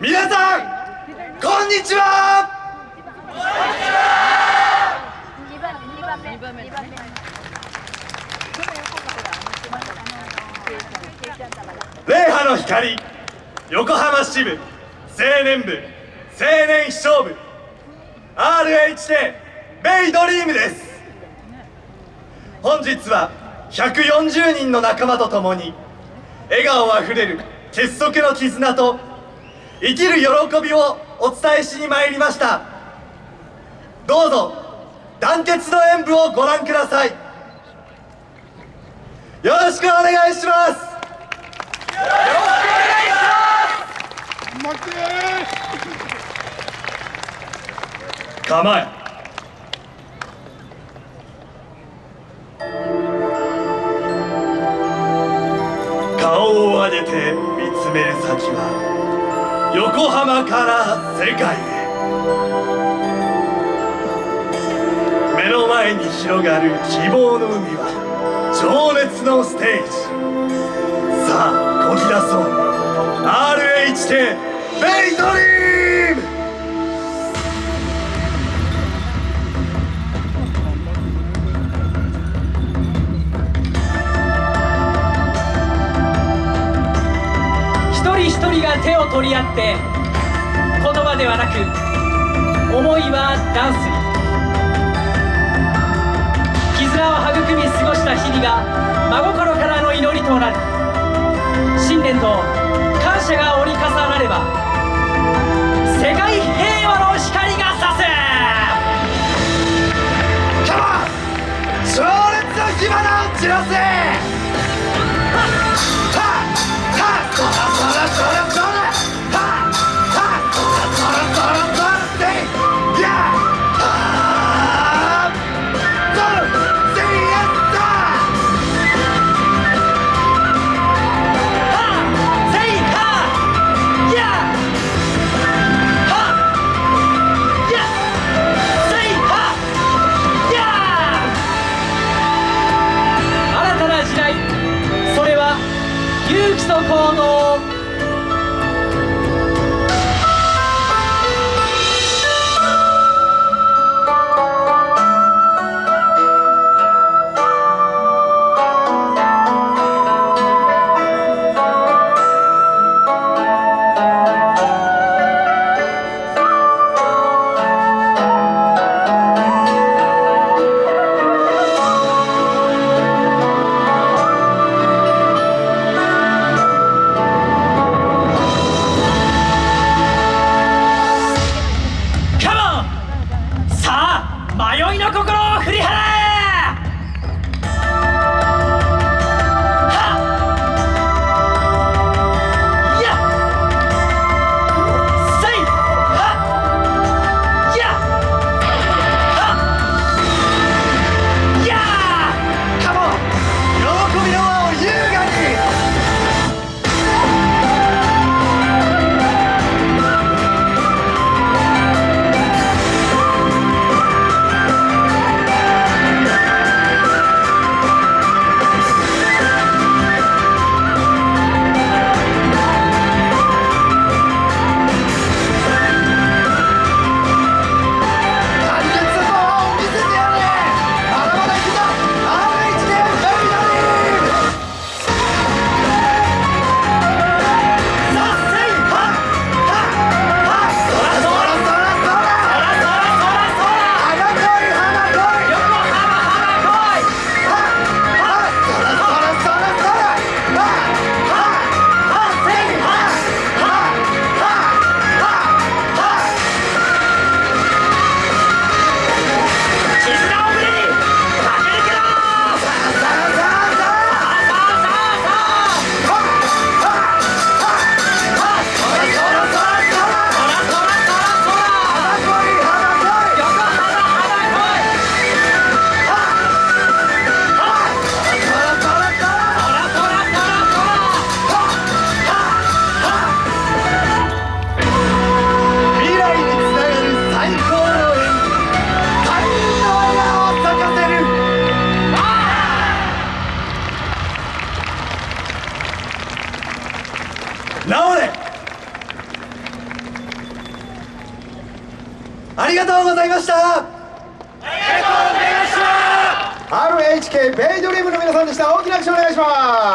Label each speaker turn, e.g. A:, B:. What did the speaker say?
A: 皆さんこんにちは。礼波の光横浜支部青年部青年秘書部 RHT ベイドリームです。本日は140人の仲間と共に笑顔あふれる結束の絆と生きる喜びをお伝えしに参りました。どうぞ団結の演舞をご覧ください。よろしくお願いします。構え顔を上げて見つめる先は横浜から世界へ。目の前に広がる希望の海は情熱のステージ。さあこぎ出そう。RHK ベイトリー
B: 一人一人が手を取り合って言葉ではなく思いはダンスに。絆を育み過ごした日々が真心からの祈りとなる。信念と感謝が折り重なれば高の
A: 迷いの心を
B: 振り
A: 払えありがとうございました。
C: RHK ベイドリームの皆さんでした。大きな拍手お願いします